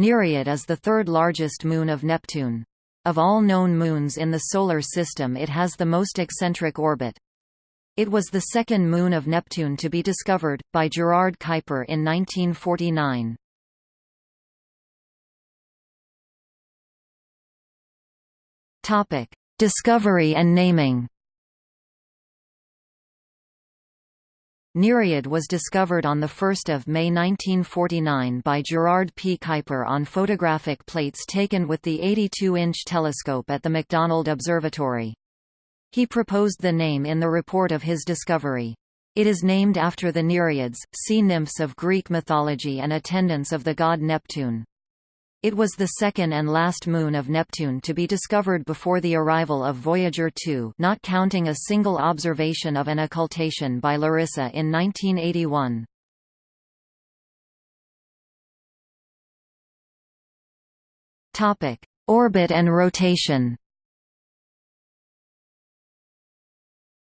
Nereid is the third largest moon of Neptune. Of all known moons in the Solar System it has the most eccentric orbit. It was the second moon of Neptune to be discovered, by Gerard Kuiper in 1949. Discovery and naming Nereid was discovered on 1 May 1949 by Gerard P. Kuiper on photographic plates taken with the 82-inch telescope at the McDonald Observatory. He proposed the name in the report of his discovery. It is named after the Nereids, sea nymphs of Greek mythology and attendants of the god Neptune. It was the second and last moon of Neptune to be discovered before the arrival of Voyager 2 not counting a single observation of an occultation by Larissa in 1981. Orbit and rotation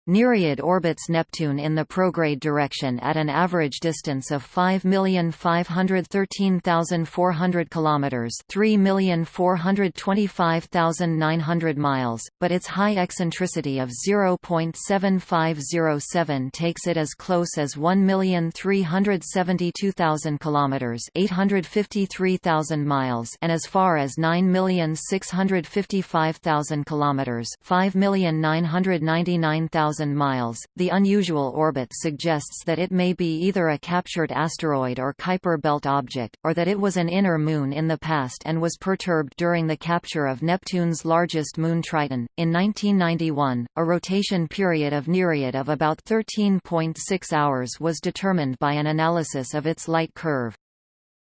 Nereid orbits Neptune in the prograde direction at an average distance of 5,513,400 kilometers, 3,425,900 miles, but its high eccentricity of 0.7507 takes it as close as 1,372,000 kilometers, 853,000 miles, and as far as 9,655,000 kilometers, 5,999,000 miles. The unusual orbit suggests that it may be either a captured asteroid or Kuiper belt object, or that it was an inner moon in the past and was perturbed during the capture of Neptune's largest moon Triton. In 1991, a rotation period of Nereid of about 13.6 hours was determined by an analysis of its light curve.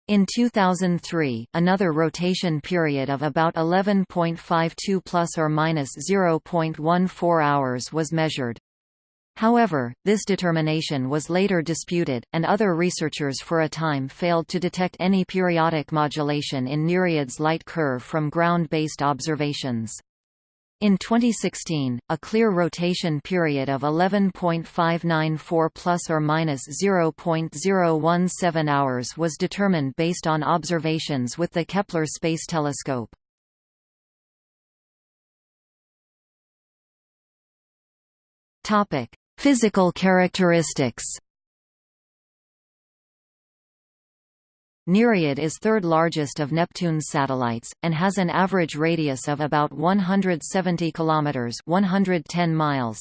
In 2003, another rotation period of about 11.52 plus or minus 0.14 hours was measured. However, this determination was later disputed, and other researchers for a time failed to detect any periodic modulation in Nereid's light curve from ground-based observations. In 2016, a clear rotation period of 11.594 plus or minus 0.017 hours was determined based on observations with the Kepler Space Telescope. Topic: Physical characteristics. Nereid is third largest of Neptune's satellites, and has an average radius of about 170 km 110 miles.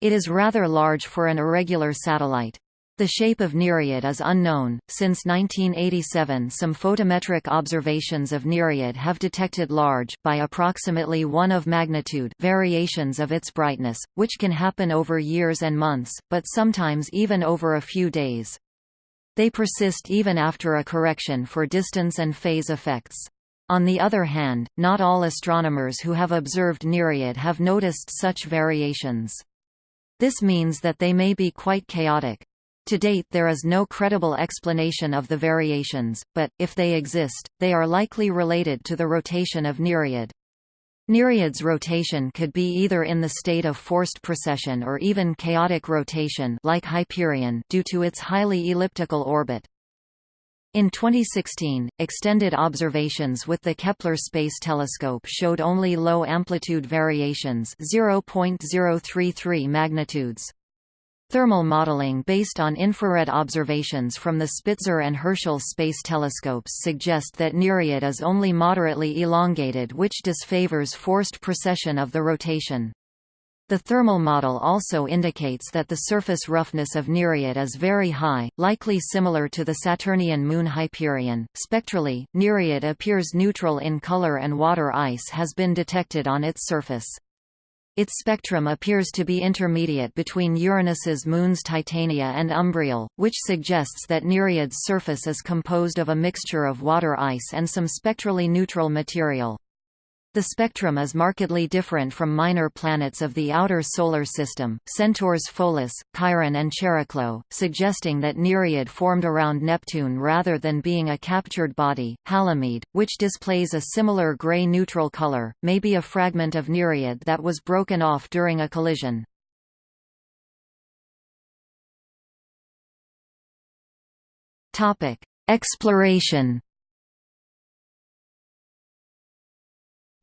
It is rather large for an irregular satellite. The shape of Nereid is unknown. Since 1987, some photometric observations of Nereid have detected large, by approximately 1 of magnitude, variations of its brightness, which can happen over years and months, but sometimes even over a few days. They persist even after a correction for distance and phase effects. On the other hand, not all astronomers who have observed Nereid have noticed such variations. This means that they may be quite chaotic. To date there is no credible explanation of the variations, but, if they exist, they are likely related to the rotation of Nereid. Nereid's rotation could be either in the state of forced precession or even chaotic rotation like Hyperion due to its highly elliptical orbit. In 2016, extended observations with the Kepler Space Telescope showed only low amplitude variations 0.033 magnitudes. Thermal modeling based on infrared observations from the Spitzer and Herschel space telescopes suggest that Nereid is only moderately elongated which disfavors forced precession of the rotation. The thermal model also indicates that the surface roughness of Nereid is very high, likely similar to the Saturnian moon Hyperion. Spectrally, Nereid appears neutral in color and water ice has been detected on its surface. Its spectrum appears to be intermediate between Uranus's moons Titania and Umbriel, which suggests that Nereid's surface is composed of a mixture of water ice and some spectrally neutral material. The spectrum is markedly different from minor planets of the outer Solar System, Centaurs Pholus, Chiron and Chariklo, suggesting that Nereid formed around Neptune rather than being a captured body. Halimede, which displays a similar gray-neutral color, may be a fragment of Nereid that was broken off during a collision. Topic: Exploration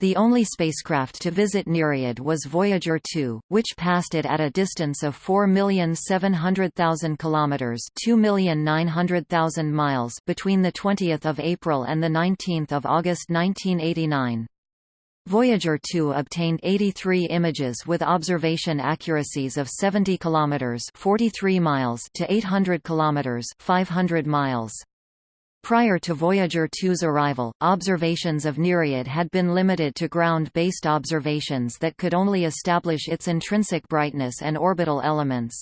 The only spacecraft to visit Nereid was Voyager 2, which passed it at a distance of 4,700,000 kilometers, 2,900,000 miles between the 20th of April and the 19th of August 1989. Voyager 2 obtained 83 images with observation accuracies of 70 kilometers, 43 miles to 800 kilometers, 500 miles. Prior to Voyager 2's arrival, observations of Nereid had been limited to ground-based observations that could only establish its intrinsic brightness and orbital elements.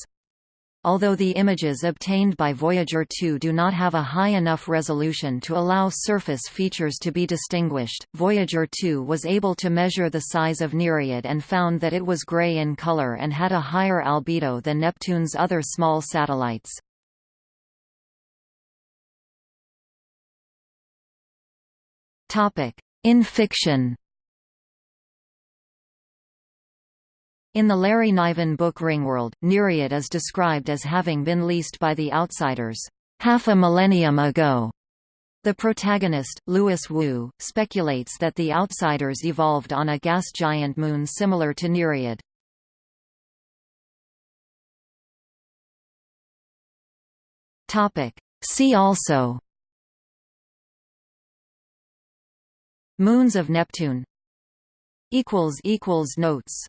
Although the images obtained by Voyager 2 do not have a high enough resolution to allow surface features to be distinguished, Voyager 2 was able to measure the size of Nereid and found that it was gray in color and had a higher albedo than Neptune's other small satellites. In fiction In the Larry Niven book Ringworld, Nereid is described as having been leased by the Outsiders, half a millennium ago. The protagonist, Louis Wu, speculates that the Outsiders evolved on a gas giant moon similar to Nereid. See also Moons of Neptune. Notes